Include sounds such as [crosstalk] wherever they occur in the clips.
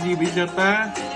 di Wisata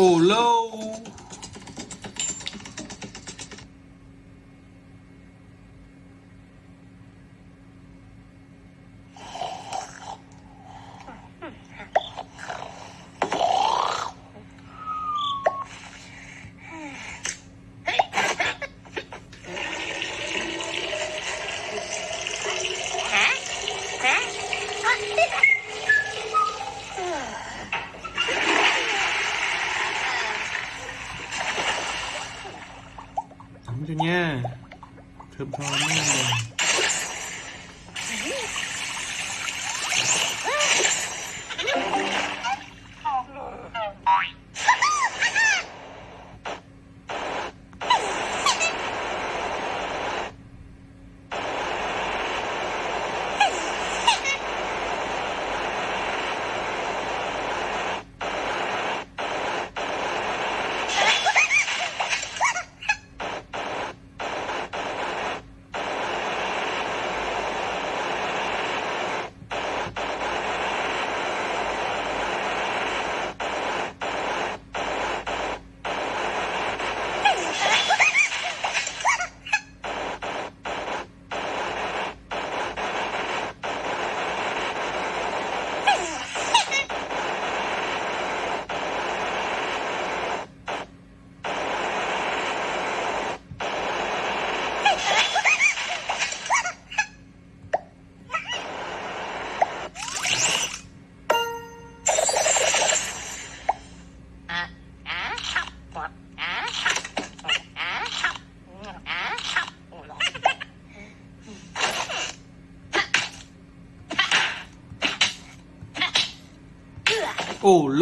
Oh, low.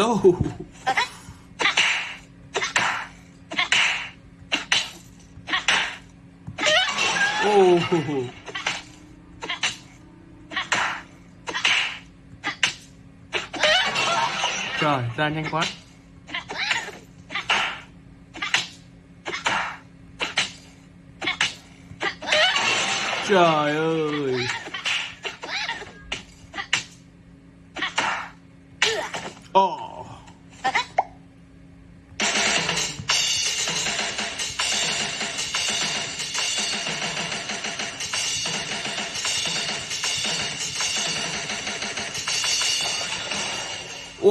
Lâu Ồ. Trời, ra nhanh quá. Trời ơi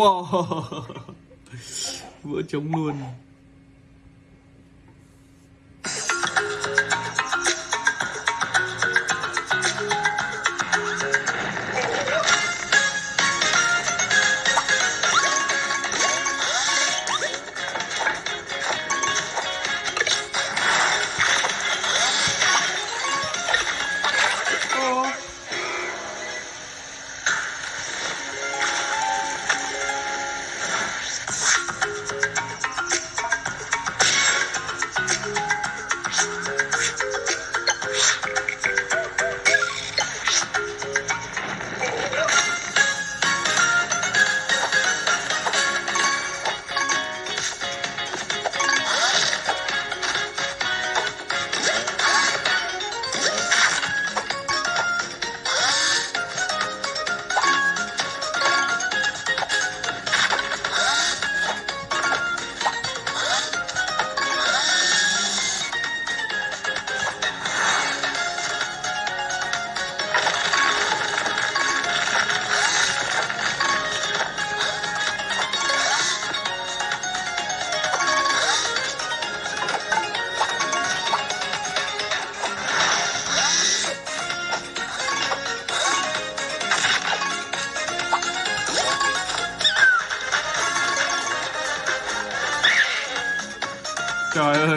Wow. [laughs] Vỡ trống luôn.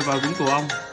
Vào đúng tổ ông.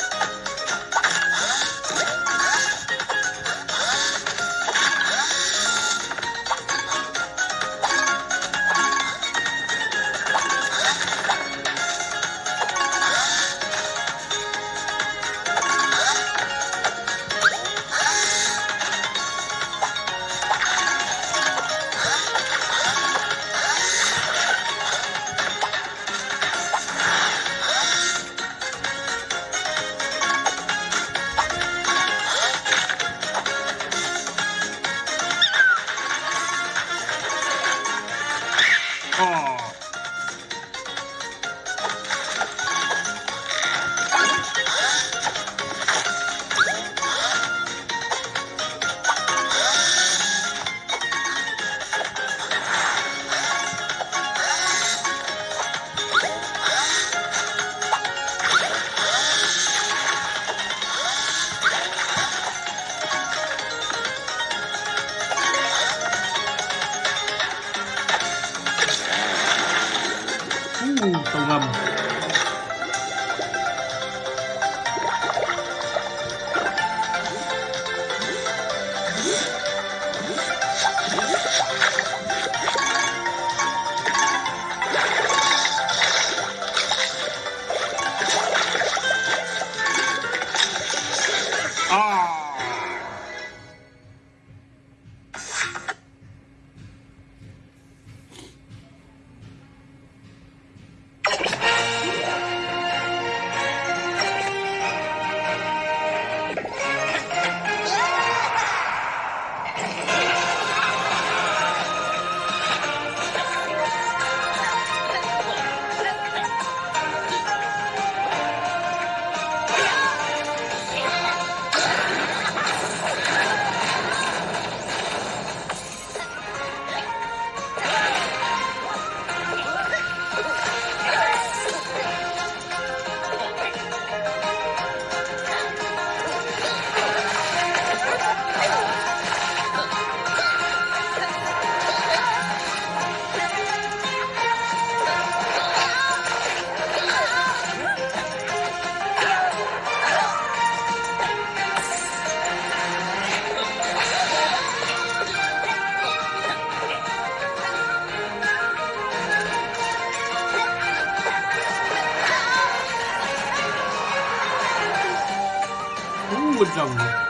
jungle jungle.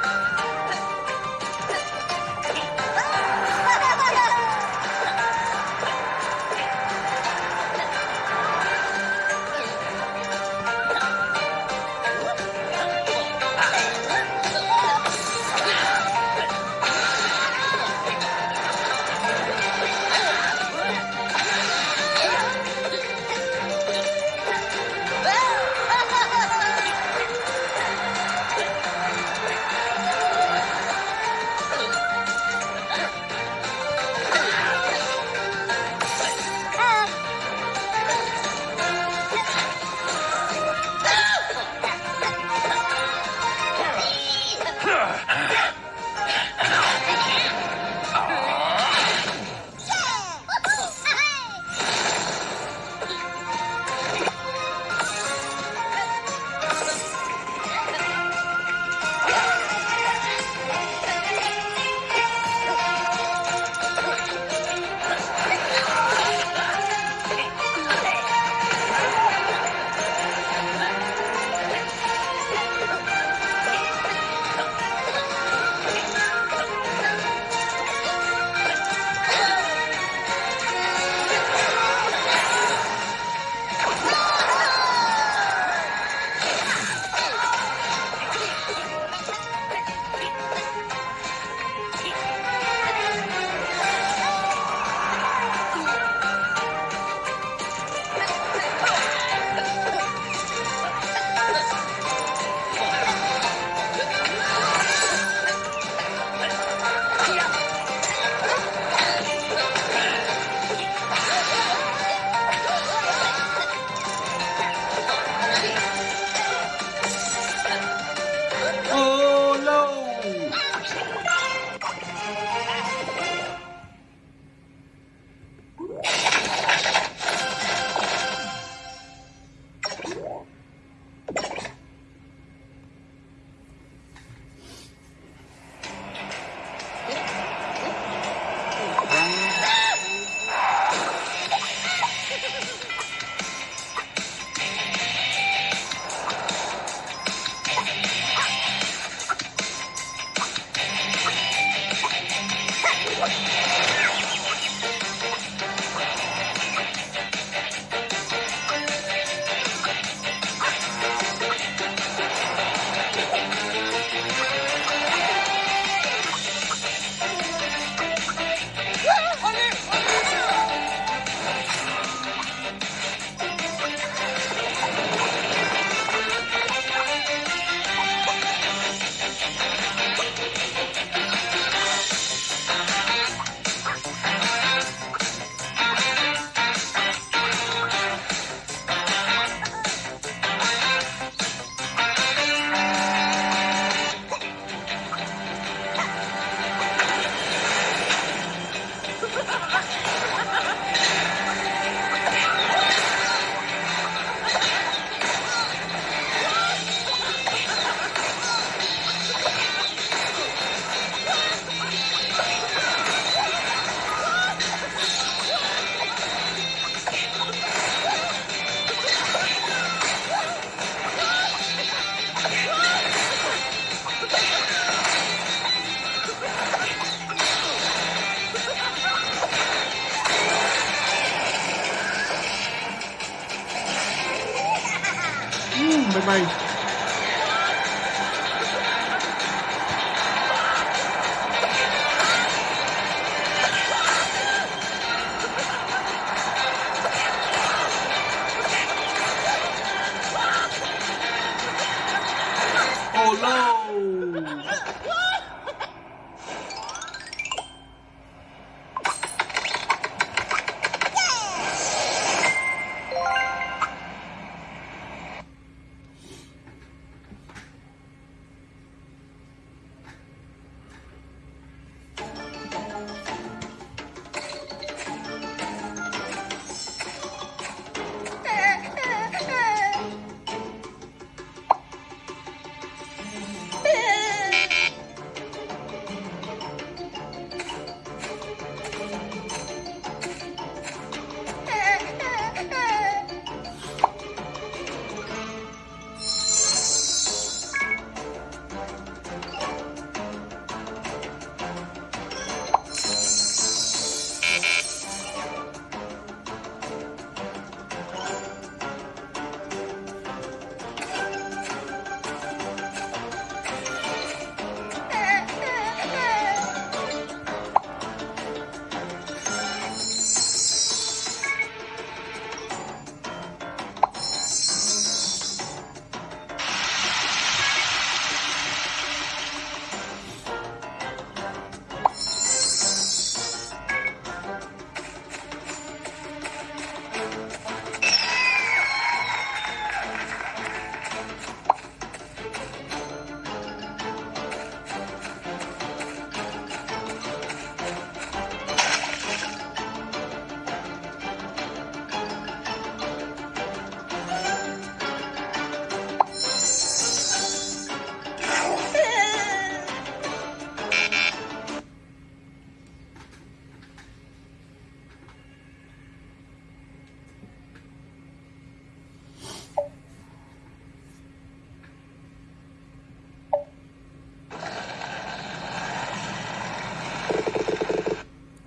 Oh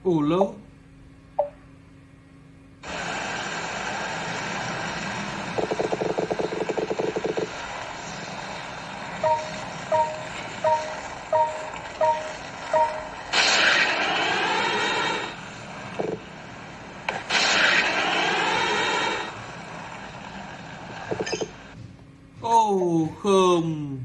ồ lô Ồ không.